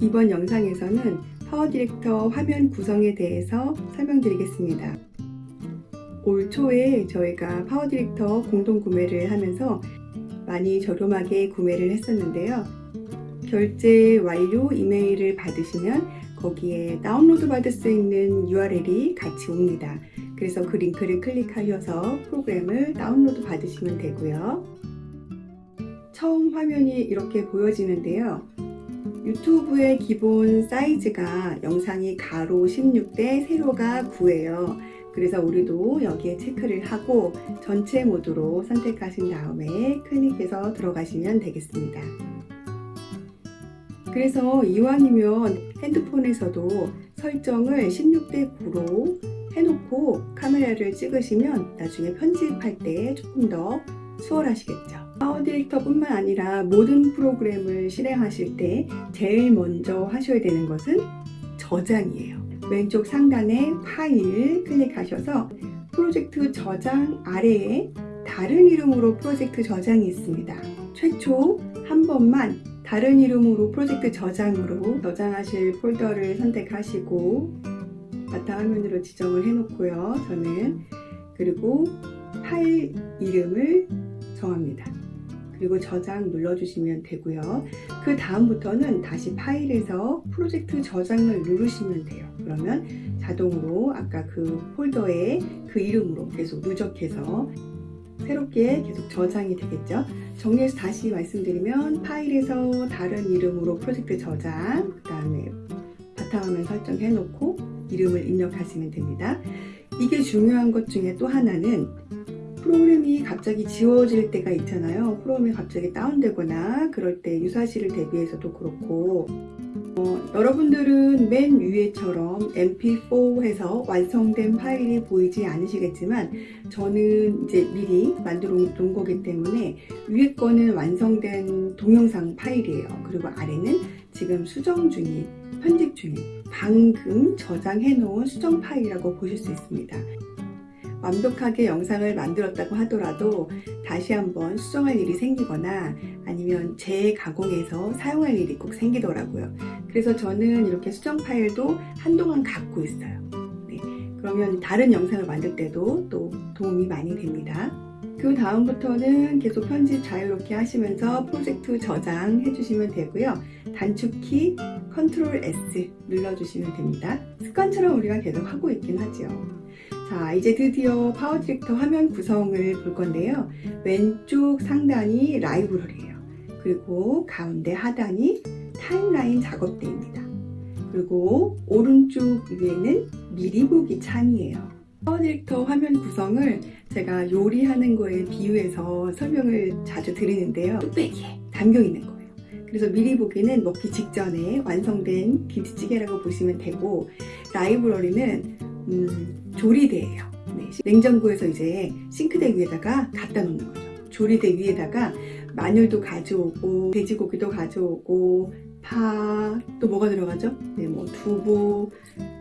이번 영상에서는 파워 디렉터 화면 구성에 대해서 설명드리겠습니다. 올 초에 저희가 파워 디렉터 공동 구매를 하면서 많이 저렴하게 구매를 했었는데요. 결제 완료 이메일을 받으시면 거기에 다운로드 받을 수 있는 URL이 같이 옵니다. 그래서 그 링크를 클릭하셔서 프로그램을 다운로드 받으시면 되고요. 처음 화면이 이렇게 보여지는데요. 유튜브의 기본 사이즈가 영상이 가로 16대 세로가 9예요. 그래서 우리도 여기에 체크를 하고 전체 모드로 선택하신 다음에 클릭해서 들어가시면 되겠습니다. 그래서 이왕이면 핸드폰에서도 설정을 16대 9로 해놓고 카메라를 찍으시면 나중에 편집할 때 조금 더 수월하시겠죠. 파워 디렉터 뿐만 아니라 모든 프로그램을 실행하실 때 제일 먼저 하셔야 되는 것은 저장이에요. 왼쪽 상단에 파일 클릭하셔서 프로젝트 저장 아래에 다른 이름으로 프로젝트 저장이 있습니다. 최초 한 번만 다른 이름으로 프로젝트 저장으로 저장하실 폴더를 선택하시고 바탕화면으로 지정을 해놓고요. 저는 그리고 파일 이름을 정합니다. 그리고 저장 눌러주시면 되고요. 그 다음부터는 다시 파일에서 프로젝트 저장을 누르시면 돼요. 그러면 자동으로 아까 그 폴더에 그 이름으로 계속 누적해서 새롭게 계속 저장이 되겠죠. 정리해서 다시 말씀드리면 파일에서 다른 이름으로 프로젝트 저장 그 다음에 바탕화면 설정해 놓고 이름을 입력하시면 됩니다. 이게 중요한 것 중에 또 하나는 프로그램이 갑자기 지워질 때가 있잖아요. 프로그램이 갑자기 다운되거나 그럴 때 유사시를 대비해서도 그렇고 어, 여러분들은 맨 위에처럼 mp4 해서 완성된 파일이 보이지 않으시겠지만 저는 이제 미리 만들어 놓은 거기 때문에 위에 거는 완성된 동영상 파일이에요. 그리고 아래는 지금 수정 중인 편집 중인 방금 저장해 놓은 수정 파일이라고 보실 수 있습니다. 완벽하게 영상을 만들었다고 하더라도 다시 한번 수정할 일이 생기거나 아니면 재가공해서 사용할 일이 꼭 생기더라고요. 그래서 저는 이렇게 수정 파일도 한동안 갖고 있어요. 네, 그러면 다른 영상을 만들 때도 또 도움이 많이 됩니다. 그 다음부터는 계속 편집 자유롭게 하시면서 프로젝트 저장해 주시면 되고요. 단축키 컨트롤 S 눌러주시면 됩니다. 습관처럼 우리가 계속 하고 있긴 하죠. 자 이제 드디어 파워 디렉터 화면 구성을 볼 건데요. 왼쪽 상단이 라이브러리예요. 그리고 가운데 하단이 타임라인 작업대입니다. 그리고 오른쪽 위에는 미리 보기 창이에요. 파워 디렉터 화면 구성을 제가 요리하는 거에 비유해서 설명을 자주 드리는데요. 뚝배기에 담겨 있는 거예요. 그래서 미리 보기는 먹기 직전에 완성된 김치찌개라고 보시면 되고 라이브러리는 음, 조리대예요. 네, 냉장고에서 이제 싱크대 위에다가 갖다 놓는 거죠. 조리대 위에다가 마늘도 가져오고 돼지고기도 가져오고 파, 또 뭐가 들어가죠? 네, 뭐 두부,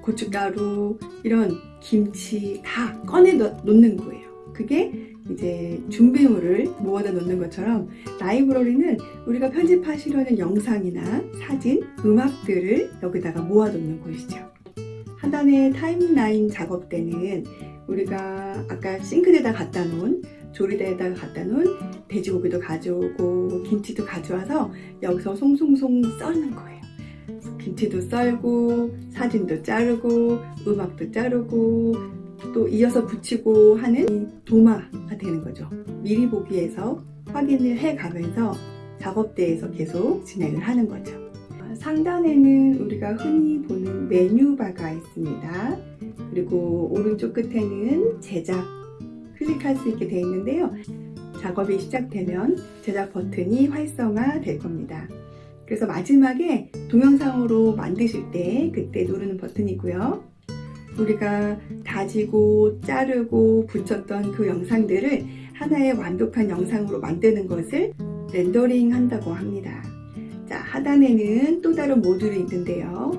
고춧가루, 이런 김치 다 꺼내 놓는 거예요. 그게 이제 준비물을 모아다 놓는 것처럼 라이브러리는 우리가 편집하시려는 영상이나 사진, 음악들을 여기다가 모아 놓는 곳이죠. 하단의 타임라인 작업대는 우리가 아까 싱크대에다 갖다 놓은 조리대에다가 갖다 놓은 돼지고기도 가져오고 김치도 가져와서 여기서 송송송 썰는 거예요. 김치도 썰고 사진도 자르고 음악도 자르고 또 이어서 붙이고 하는 도마가 되는 거죠. 미리 보기에서 확인을 해 가면서 작업대에서 계속 진행을 하는 거죠. 상단에는 우리가 흔히 보는 메뉴바가 있습니다. 그리고 오른쪽 끝에는 제작 클릭할 수 있게 되어 있는데요. 작업이 시작되면 제작 버튼이 활성화 될 겁니다. 그래서 마지막에 동영상으로 만드실 때 그때 누르는 버튼이고요. 우리가 다지고 자르고 붙였던 그 영상들을 하나의 완벽한 영상으로 만드는 것을 렌더링 한다고 합니다. 자, 하단에는 또 다른 모듈이 있는데요.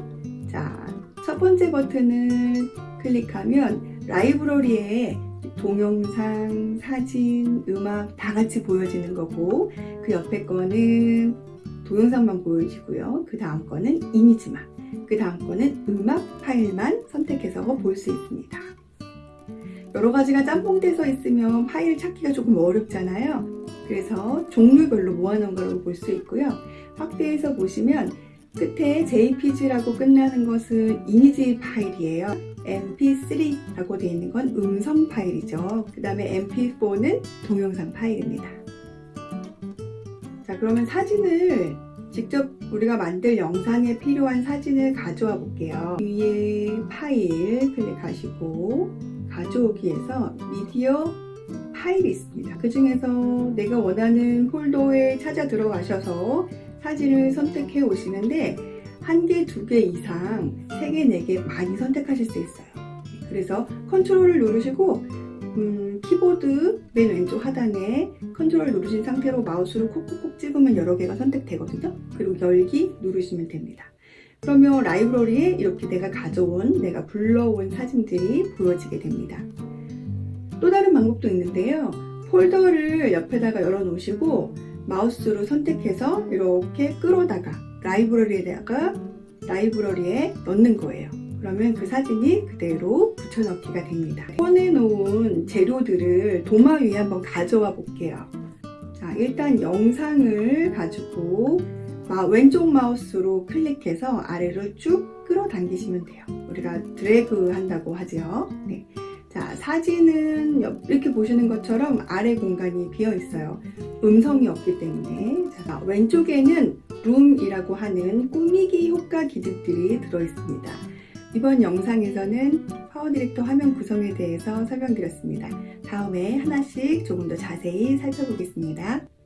자, 첫 번째 버튼을 클릭하면 라이브러리에 동영상, 사진, 음악 다 같이 보여지는 거고 그 옆에 거는 동영상만 보여지고요. 그 다음 거는 이미지만, 그 다음 거는 음악 파일만 선택해서 볼 수 있습니다. 여러 가지가 짬뽕돼서 있으면 파일 찾기가 조금 어렵잖아요. 그래서 종류별로 모아놓은 걸로 볼 수 있고요. 확대해서 보시면 끝에 JPG라고 끝나는 것은 이미지 파일이에요. MP3라고 되어 있는 건 음성 파일이죠. 그 다음에 MP4는 동영상 파일입니다. 자, 그러면 사진을 직접 우리가 만들 영상에 필요한 사진을 가져와 볼게요. 위에 파일 클릭하시고 가져오기에서 미디어 파일이 있습니다. 그 중에서 내가 원하는 폴더에 찾아 들어가셔서 사진을 선택해 오시는데 한 개, 두 개 이상, 세 개, 네 개 많이 선택하실 수 있어요. 그래서 컨트롤을 누르시고 음, 키보드 맨 왼쪽 하단에 컨트롤 누르신 상태로 마우스로 콕콕콕 찍으면 여러 개가 선택되거든요. 그리고 열기 누르시면 됩니다. 그러면 라이브러리에 이렇게 내가 가져온, 내가 불러온 사진들이 보여지게 됩니다. 또 다른 방법도 있는데요. 폴더를 옆에다가 열어 놓으시고 마우스로 선택해서 이렇게 끌어다가 라이브러리에다가 라이브러리에 넣는 거예요. 그러면 그 사진이 그대로 붙여넣기가 됩니다. 꺼내놓은 재료들을 도마 위에 한번 가져와 볼게요. 자, 일단 영상을 가지고 마- 왼쪽 마우스로 클릭해서 아래로 쭉 끌어당기시면 돼요. 우리가 드래그 한다고 하죠. 네. 자, 사진은 옆- 이렇게 보시는 것처럼 아래 공간이 비어 있어요. 음성이 없기 때문에. 자, 왼쪽에는 룸이라고 하는 꾸미기 효과 기능들이 들어 있습니다. 이번 영상에서는 파워 디렉터 화면 구성에 대해서 설명드렸습니다. 다음에 하나씩 조금 더 자세히 살펴보겠습니다.